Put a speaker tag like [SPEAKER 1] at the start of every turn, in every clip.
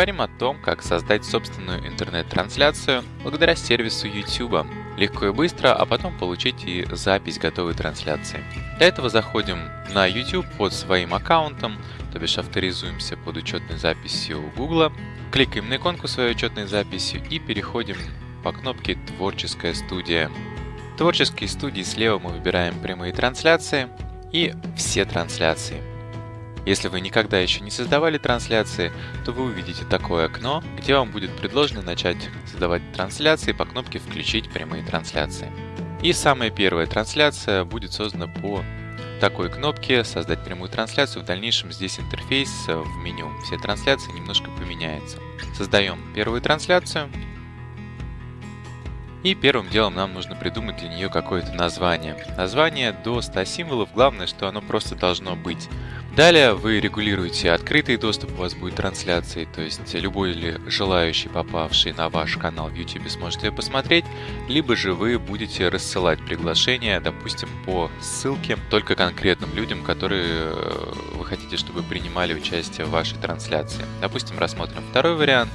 [SPEAKER 1] Поговорим о том, как создать собственную интернет-трансляцию благодаря сервису YouTube. Легко и быстро, а потом получить и запись готовой трансляции. Для этого заходим на YouTube под своим аккаунтом, то бишь авторизуемся под учетной записью Google, кликаем на иконку своей учетной записью и переходим по кнопке «Творческая студия». В творческой студии слева мы выбираем прямые трансляции и все трансляции. Если вы никогда еще не создавали трансляции, то вы увидите такое окно, где вам будет предложено начать создавать трансляции по кнопке «Включить прямые трансляции». И самая первая трансляция будет создана по такой кнопке «Создать прямую трансляцию». В дальнейшем здесь интерфейс в меню все трансляции немножко поменяется. Создаем первую трансляцию. И первым делом нам нужно придумать для нее какое-то название. Название до 100 символов, главное, что оно просто должно быть. Далее вы регулируете открытый доступ, у вас будет трансляции, то есть любой ли желающий, попавший на ваш канал в YouTube, сможет ее посмотреть, либо же вы будете рассылать приглашения, допустим, по ссылке только конкретным людям, которые э, вы хотите, чтобы принимали участие в вашей трансляции. Допустим, рассмотрим второй вариант.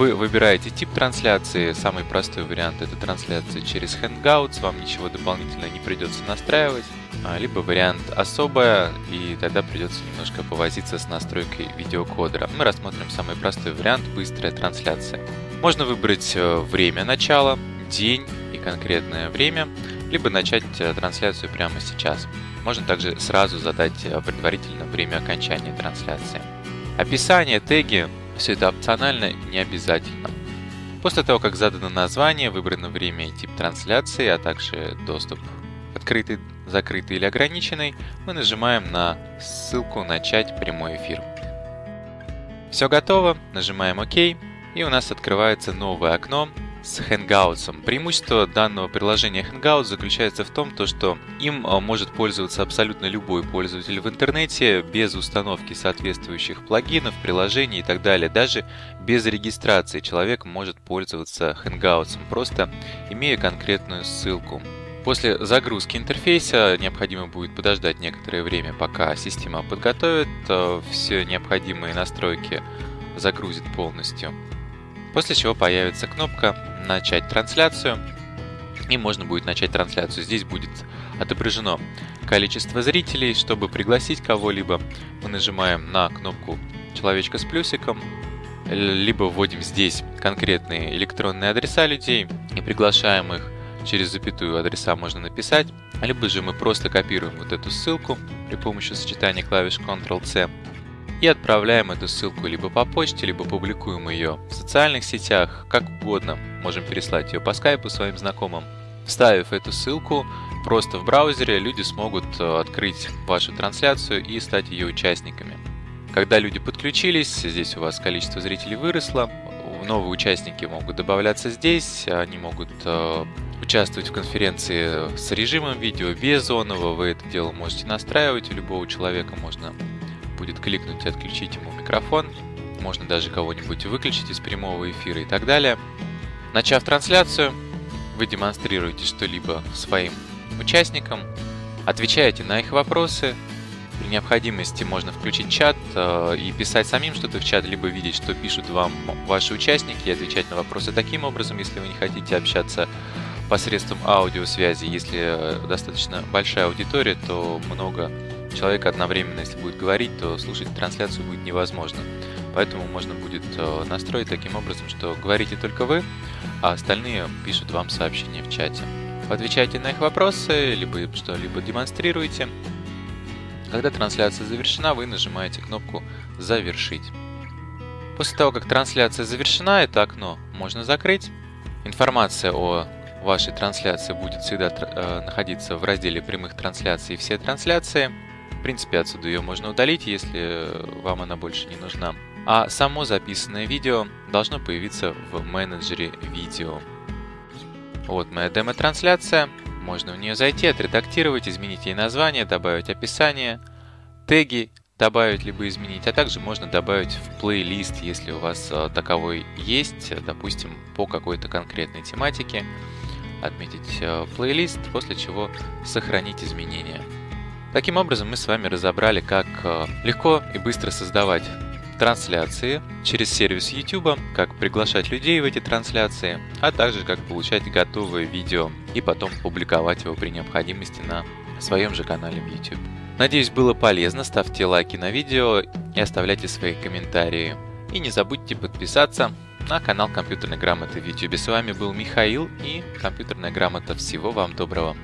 [SPEAKER 1] Вы выбираете тип трансляции, самый простой вариант это трансляция через Hangouts, вам ничего дополнительно не придется настраивать. А, либо вариант особая, и тогда придется немножко повозиться с настройкой видеокодера. Мы рассмотрим самый простой вариант – быстрая трансляция. Можно выбрать э, время начала, день и конкретное время, либо начать э, трансляцию прямо сейчас. Можно также сразу задать э, предварительно время окончания трансляции. Описание, теги – все это опционально, не обязательно. После того, как задано название, выбрано время и тип трансляции, а также доступ открытый, закрытый или ограниченный, мы нажимаем на ссылку «Начать прямой эфир». Все готово, нажимаем ОК, и у нас открывается новое окно с Hangouts. Преимущество данного приложения Hangouts заключается в том, то, что им а, может пользоваться абсолютно любой пользователь в интернете без установки соответствующих плагинов, приложений и так далее. Даже без регистрации человек может пользоваться Hangouts, просто имея конкретную ссылку. После загрузки интерфейса необходимо будет подождать некоторое время, пока система подготовит э, все необходимые настройки, загрузит полностью. После чего появится кнопка «Начать трансляцию» и можно будет начать трансляцию. Здесь будет отображено количество зрителей. Чтобы пригласить кого-либо, мы нажимаем на кнопку человечка с плюсиком, либо вводим здесь конкретные электронные адреса людей и приглашаем их. Через запятую адреса можно написать, либо же мы просто копируем вот эту ссылку при помощи сочетания клавиш Ctrl-C и отправляем эту ссылку либо по почте, либо публикуем ее в социальных сетях, как угодно. Можем переслать ее по скайпу своим знакомым. Вставив эту ссылку просто в браузере, люди смогут э, открыть вашу трансляцию и стать ее участниками. Когда люди подключились, здесь у вас количество зрителей выросло, новые участники могут добавляться здесь, они могут э, участвовать в конференции с режимом видео, без зонового, вы это дело можете настраивать, у любого человека можно будет кликнуть и отключить ему микрофон, можно даже кого-нибудь выключить из прямого эфира и так далее. Начав трансляцию, вы демонстрируете что-либо своим участникам, отвечаете на их вопросы, при необходимости можно включить чат э, и писать самим что-то в чат, либо видеть, что пишут вам ваши участники, и отвечать на вопросы таким образом, если вы не хотите общаться посредством аудиосвязи. Если э, достаточно большая аудитория, то много человек одновременно, если будет говорить, то слушать трансляцию будет невозможно. Поэтому можно будет э, настроить таким образом, что говорите только вы, а остальные пишут вам сообщения в чате. Отвечайте на их вопросы, либо что-либо демонстрируете. Когда трансляция завершена, вы нажимаете кнопку «Завершить». После того, как трансляция завершена, это окно можно закрыть. Информация о вашей трансляции будет всегда э, находиться в разделе прямых трансляций все трансляции. В принципе, отсюда ее можно удалить, если вам она больше не нужна. А само записанное видео должно появиться в менеджере видео. Вот моя демо-трансляция. Можно в нее зайти, отредактировать, изменить ей название, добавить описание, теги добавить либо изменить, а также можно добавить в плейлист, если у вас э, таковой есть, допустим, по какой-то конкретной тематике отметить э, плейлист, после чего сохранить изменения. Таким образом, мы с вами разобрали, как э, легко и быстро создавать трансляции через сервис YouTube, как приглашать людей в эти трансляции, а также как получать готовое видео и потом публиковать его при необходимости на своем же канале в YouTube. Надеюсь, было полезно, ставьте лайки на видео и оставляйте свои комментарии. И не забудьте подписаться на канал Компьютерной грамоты в YouTube. С вами был Михаил и Компьютерная грамота. Всего вам доброго!